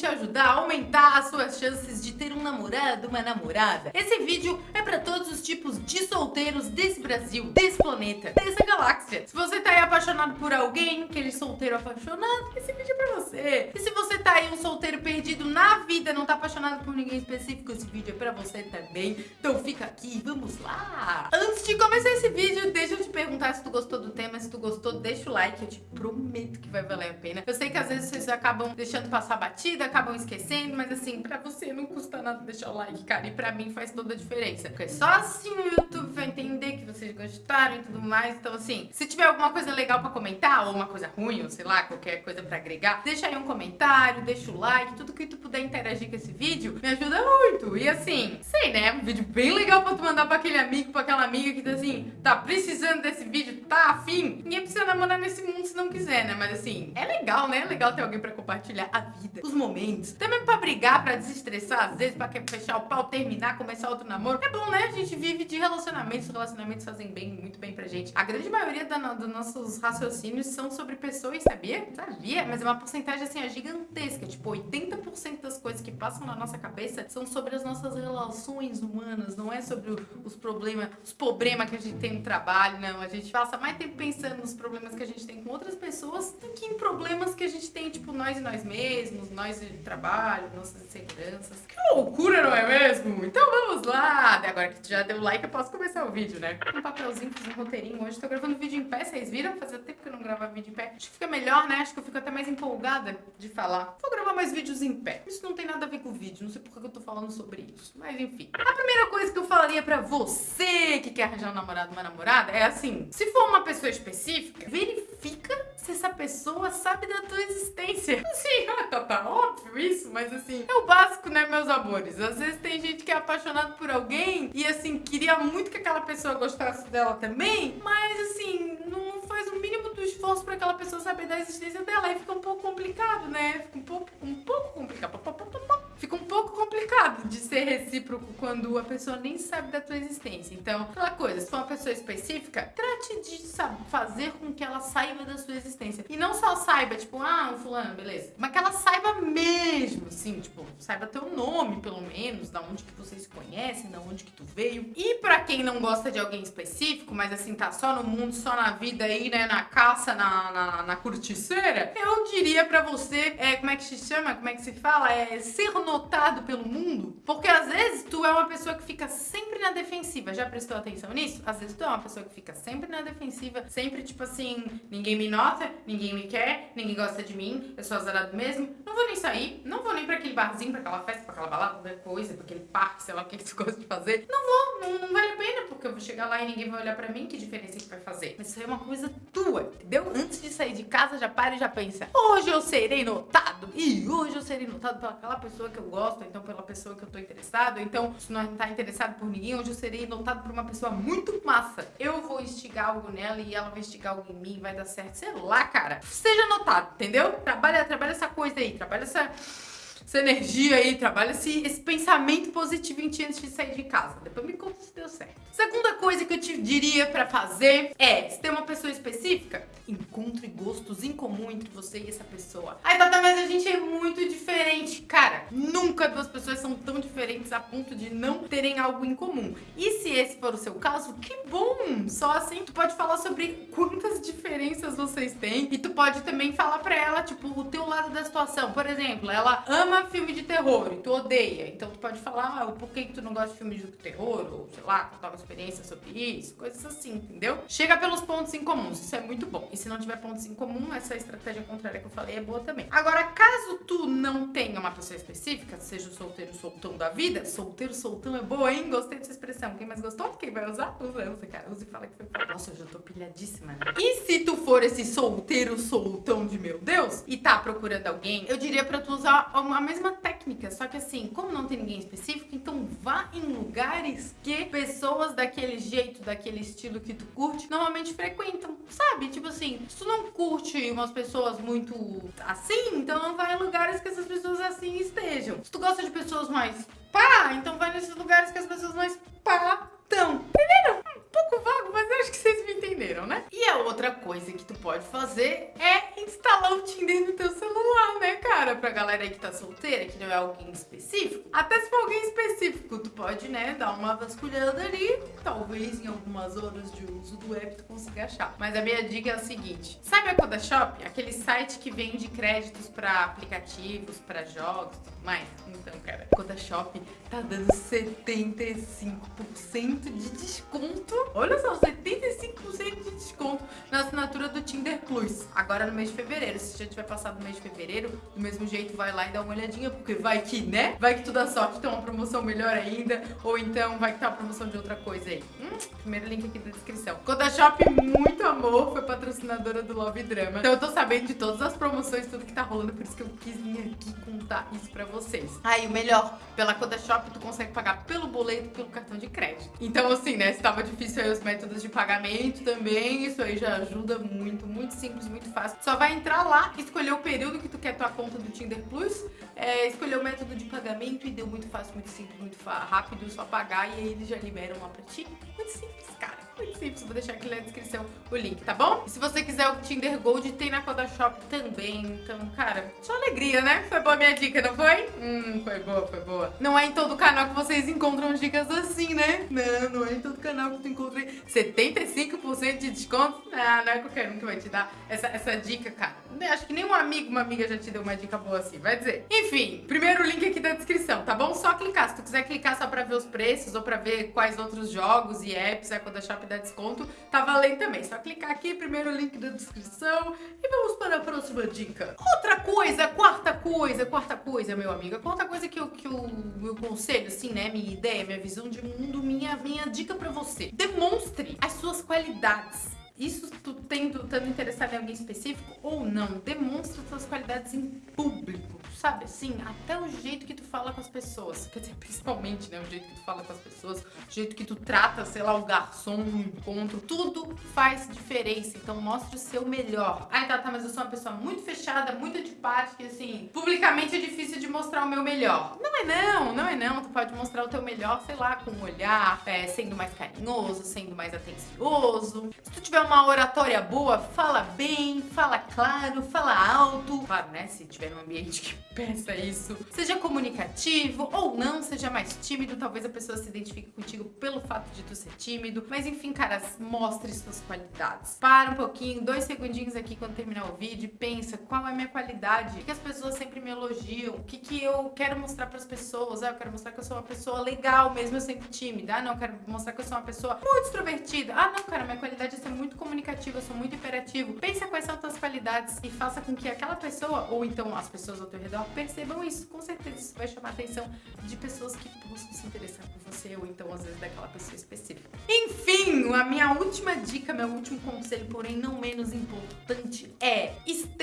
te ajudar a aumentar as suas chances de ter um namorado, uma namorada. Esse vídeo é pra todos os tipos de solteiros desse Brasil, desse planeta, dessa galáxia. Se você tá aí apaixonado por alguém, aquele solteiro apaixonado, esse vídeo é pra você. E se você tá aí um solteiro perdido na vida, não tá apaixonado por ninguém específico, esse vídeo é pra você também. Então fica aqui, vamos lá! Antes de começar esse vídeo, deixa eu te perguntar se tu gostou do tema, se tu gostou, deixa o like, eu te prometo que vai valer a pena. Eu sei que às vezes vocês acabam deixando passar batida, acabam esquecendo, mas assim, pra você não custa nada deixar o like, cara, e pra mim faz toda a diferença. Porque só assim o YouTube vai entender que vocês gostaram e tudo mais, então assim, se tiver alguma coisa legal pra comentar, ou uma coisa ruim, ou sei lá, qualquer coisa pra agregar, deixa aí um comentário, deixa o like, tudo que tu puder interagir com esse vídeo, me ajuda muito. E assim, sei né, um vídeo bem legal pra tu mandar pra aquele amigo, pra aquela amiga que tá assim, tá precisando desse vídeo, tá afim? Ninguém precisa namorar nesse mundo se não quiser, né? Mas assim, é legal, né? É legal ter alguém pra compartilhar a vida, os momentos. Também pra brigar, pra desestressar, às vezes pra fechar o pau, terminar, começar outro namoro. É bom, né? A gente vive de relacionamentos, relacionamentos fazem bem, muito bem pra gente. A grande maioria dos nossos raciocínios são sobre pessoas, sabia? Sabia? Mas é uma porcentagem assim, é gigantesca. Tipo, 80% das coisas que passam na nossa cabeça são sobre as nossas relações humanas, não é sobre os problemas, os problemas que a gente tem no trabalho, não. A gente passa mais tempo pensando nos problemas que a gente tem com outras pessoas do que em problemas que a gente tem, tipo, nós e nós mesmos, nós de trabalho, nossas inseguranças. Que loucura, não é mesmo? Então vamos lá! Agora que já deu like, eu posso começar o vídeo, né? Um papelzinho, fiz um roteirinho hoje. Tô gravando vídeo em pé, vocês viram? Fazia tempo que eu não gravava vídeo em pé. Acho que fica melhor, né? Acho que eu fico até mais empolgada de falar. Vou gravar mais vídeos em pé. Isso não tem nada a ver com o vídeo, não sei por que eu tô falando sobre isso. Mas enfim. A primeira coisa que eu falaria pra você que quer arranjar um namorado, uma namorada, é assim. Se for uma pessoa específica, verifica se essa pessoa sabe da tua existência. Assim, tá, tá óbvio isso, mas assim, é o básico, né, meus amores? Às vezes tem gente que é apaixonado por alguém e assim, queria muito que aquela pessoa gostasse dela também, mas assim, não faz o mínimo do esforço pra aquela pessoa saber da existência dela. Aí fica um pouco complicado, né? Fica um pouco, um pouco complicado. Fica um pouco complicado de ser recíproco quando a pessoa nem sabe da tua existência. Então, aquela coisa, se for uma pessoa específica, trate de sabe, fazer com que ela saiba da sua existência. E não só saiba, tipo, ah, um fulano, beleza. Mas que ela saiba mesmo, assim, tipo, saiba teu nome, pelo menos, da onde que vocês se conhecem, da onde que tu veio. E pra quem não gosta de alguém específico, mas assim, tá só no mundo, só na vida aí, né, na caça, na, na, na curticeira, eu diria pra você, é, como é que se chama, como é que se fala? É ser notado pelo mundo. Porque às vezes tu é uma pessoa que fica sempre na defensiva. Já prestou atenção nisso? Às vezes tu é uma pessoa que fica sempre na defensiva, sempre tipo assim, ninguém me nota, ninguém me quer, ninguém gosta de mim, eu sou azarado mesmo, não vou nem sair, não vou nem pra aquele barzinho, pra aquela festa, pra aquela balada, qualquer coisa, pra aquele parque, sei lá o que, que tu gosta de fazer. Não vou, não, não vale a pena, porque eu vou chegar lá e ninguém vai olhar pra mim, que diferença que vai fazer? Mas isso é uma coisa tua, entendeu? Antes de sair de casa, já para e já pensa, hoje eu serei notado, e hoje eu serei notado pela pessoa que eu gosto, ou então pela pessoa que eu tô interessado, ou então se não tá interessado por ninguém, hoje eu serei notado por uma pessoa muito massa. Eu vou instigar algo nela e ela vai instigar algo em mim, vai dar certo, sei lá, cara. Seja notado, entendeu? Trabalha, trabalha essa coisa aí, trabalha essa essa energia aí, trabalha esse, esse pensamento positivo em ti antes de sair de casa. Depois me conta se deu certo. Segunda coisa que eu te diria pra fazer é, se tem uma pessoa específica, encontre gostos em comum entre você e essa pessoa. Ai, Tata, mas a gente é muito diferente. Cara, nunca duas pessoas são tão diferentes a ponto de não terem algo em comum. E se esse for o seu caso, que bom! Só assim tu pode falar sobre quantas diferenças vocês têm e tu pode também falar pra ela, tipo, o teu lado da situação. Por exemplo, ela ama filme de terror e tu odeia. Então tu pode falar ah, o porquê que tu não gosta de filme de terror, ou sei lá, contar uma experiência sobre isso, coisas assim, entendeu? Chega pelos pontos em comuns, isso é muito bom. Se não tiver pontos em comum, essa estratégia contrária que eu falei é boa também. Agora, caso tu não tenha uma pessoa específica, seja o solteiro soltão da vida, solteiro soltão é boa, hein? Gostei dessa expressão. Quem mais gostou? Quem vai usar? Usa, usa, cara. Usa e fala que foi. Nossa, eu já tô pilhadíssima. Né? E se tu for esse solteiro soltão de meu Deus e tá procurando alguém, eu diria pra tu usar uma mesma técnica, só que assim, como não tem ninguém específico, então vá em lugares que pessoas daquele jeito, daquele estilo que tu curte, normalmente frequentam, sabe? Tipo assim, se tu não curte umas pessoas muito assim, então vai em lugares que essas pessoas assim estejam. Se tu gosta de pessoas mais pá, então vai nesses lugares que as pessoas mais pá estão. Entenderam? Um pouco vago, mas eu acho que vocês me entenderam, né? E a outra coisa que tu pode fazer é instalar o Tinder no teu celular, né, cara? Pra galera aí que tá solteira, que não é alguém específico, até se for alguém específico, tu pode, né, dar uma vasculhada ali, talvez em algumas horas de uso do app tu consiga achar. Mas a minha dica é a seguinte, sabe a Coda Shop? Aquele site que vende créditos pra aplicativos, pra jogos e tudo mais? Então, cara, a Coda Shop tá dando 75% de desconto. Olha só, 75% de desconto Agora no mês de fevereiro. Se já tiver passado o mês de fevereiro, do mesmo jeito vai lá e dá uma olhadinha, porque vai que, né? Vai que tu dá sorte, tem uma promoção melhor ainda, ou então vai que tá uma promoção de outra coisa aí. Hum, primeiro link aqui na descrição. Coda Shop, muito amor, foi patrocinadora do Love Drama. Então eu tô sabendo de todas as promoções, tudo que tá rolando, por isso que eu quis vir aqui contar isso pra vocês. Aí, o melhor, pela Coda Shop, tu consegue pagar pelo boleto, pelo cartão de crédito. Então, assim, né, se tava difícil aí os métodos de pagamento também, isso aí já ajuda muito, muito simples, muito fácil. Só vai entrar lá, escolher o período que tu quer tua conta do Tinder Plus, é, escolher o método de pagamento e deu muito fácil, muito simples, muito rápido, só pagar e aí eles já liberam lá pra ti. Muito simples, cara muito simples, vou deixar aqui na descrição o link, tá bom? E se você quiser o Tinder Gold, tem na Coda Shop também. Então, cara, só alegria, né? Foi boa minha dica, não foi? Hum, foi boa, foi boa. Não é em todo canal que vocês encontram dicas assim, né? Não, não é em todo canal que tu encontra 75% de desconto. Ah, não é qualquer um que vai te dar essa, essa dica, cara. Acho que nenhum amigo, uma amiga já te deu uma dica boa assim, vai dizer. Enfim, primeiro link aqui da descrição, tá bom? Só clicar. Se tu quiser clicar só pra ver os preços ou pra ver quais outros jogos e apps a Coda Shop dá desconto, tá valendo também. Só clicar aqui, primeiro link da descrição e vamos para a próxima dica. Outra coisa, quarta coisa, quarta coisa, meu amigo. A quarta coisa que eu, que eu, meu conselho, assim, né, minha ideia, minha visão de mundo, minha, minha dica pra você. Demonstre as suas qualidades isso tu tendo, estando interessado em alguém específico ou não, demonstra suas qualidades em público, sabe? Assim, até o jeito que tu fala com as pessoas. Quer dizer, principalmente, né? O jeito que tu fala com as pessoas, o jeito que tu trata, sei lá, o garçom no encontro. Tudo faz diferença. Então mostre o seu melhor. Ai, tá, tá, mas eu sou uma pessoa muito fechada, muito antipática, assim, publicamente é difícil de mostrar o meu melhor. Não é não, não é não. Tu pode mostrar o teu melhor, sei lá, com um olhar, é, sendo mais carinhoso, sendo mais atencioso. Se tu tiver uma oratória boa, fala bem, fala claro, fala alto. Claro, né? Se tiver num ambiente que peça isso. Seja comunicativo ou não, seja mais tímido. Talvez a pessoa se identifique contigo pelo fato de tu ser tímido. Mas enfim, cara, mostre suas qualidades. Para um pouquinho, dois segundinhos aqui quando terminar o vídeo pensa qual é a minha qualidade. O que as pessoas sempre me elogiam. O que, que eu quero mostrar para as pessoas. Ah, eu quero mostrar que eu sou uma pessoa legal, mesmo eu sendo tímida. Ah, não, eu quero mostrar que eu sou uma pessoa muito extrovertida. Ah, não, cara, minha qualidade é ser muito comunicativo, eu sou muito imperativo. Pensa quais são as tuas qualidades e faça com que aquela pessoa, ou então as pessoas ao teu redor, percebam isso. Com certeza isso vai chamar a atenção de pessoas que possam se interessar por você, ou então às vezes daquela pessoa específica. Enfim, a minha última dica, meu último conselho, porém não menos importante, é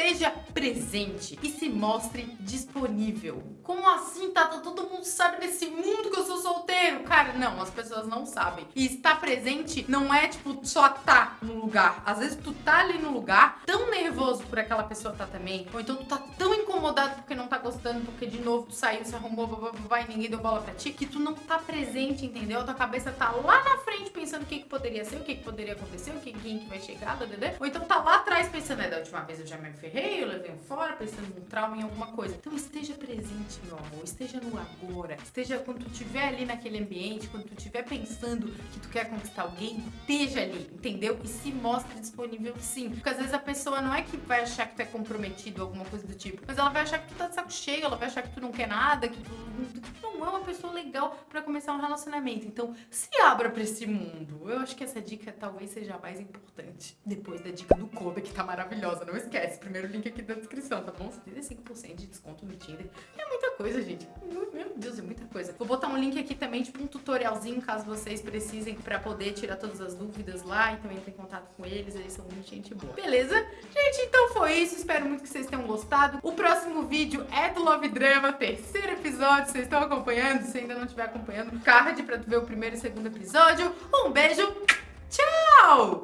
esteja presente e se mostre disponível. Como assim, Tata? Todo mundo sabe nesse mundo que eu sou solteiro. Cara, não, as pessoas não sabem. E estar presente não é, tipo, só tá no lugar. Às vezes tu tá ali no lugar, tão nervoso por aquela pessoa tá também, ou então tu tá tão incomodado porque não tá gostando, porque de novo tu saiu, se arrumou, vai e ninguém deu bola pra ti, que tu não tá presente, entendeu? Tua cabeça tá lá na frente pensando o que, que poderia ser, o que, que poderia acontecer, o que, quem que vai chegar, entendeu? Ou então tá lá atrás pensando, é, da última vez eu já me ferrei, eu levei um fora, pensando num trauma, em alguma coisa. Então esteja presente, meu amor, esteja no agora, esteja quando tu estiver ali naquele ambiente, quando tu estiver pensando que tu quer conquistar alguém, esteja ali, entendeu? E se mostre disponível sim. Porque às vezes a pessoa não é que vai achar que tu é comprometido alguma coisa do tipo, mas ela vai achar que tu tá de saco cheio, ela vai achar que tu não quer nada, que tu, que tu não pessoa legal pra começar um relacionamento. Então, se abra pra esse mundo. Eu acho que essa dica talvez seja a mais importante. Depois da dica do Kobe, que tá maravilhosa. Não esquece, primeiro link aqui na descrição, tá bom? 75% de desconto no Tinder. É muita coisa, gente. Meu Deus, é muita coisa. Vou botar um link aqui também, tipo um tutorialzinho, caso vocês precisem pra poder tirar todas as dúvidas lá. Então entre em contato com eles, eles são muito gente boa. Beleza? Gente, então foi isso. Espero muito que vocês tenham gostado. O próximo vídeo é do Love Drama, terceiro episódio. Vocês estão acompanhando? Se ainda não estiver acompanhando, card pra tu ver o primeiro e segundo episódio. Um beijo, tchau!